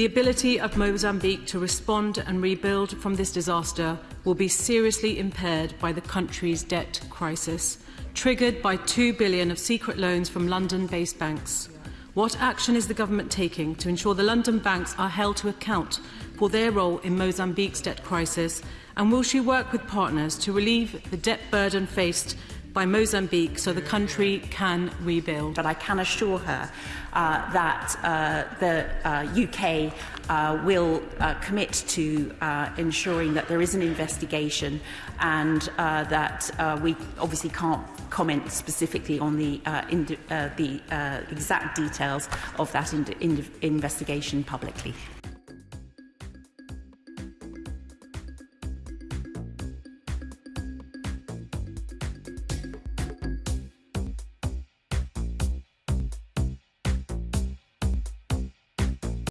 The ability of Mozambique to respond and rebuild from this disaster will be seriously impaired by the country's debt crisis, triggered by 2 billion of secret loans from London-based banks. What action is the government taking to ensure the London banks are held to account for their role in Mozambique's debt crisis? And will she work with partners to relieve the debt burden faced by Mozambique so the country can rebuild? But I can assure her uh, that uh, the uh, UK uh, will uh, commit to uh, ensuring that there is an investigation and that we obviously can't comment specifically on the, the exact details of that in in investigation publicly.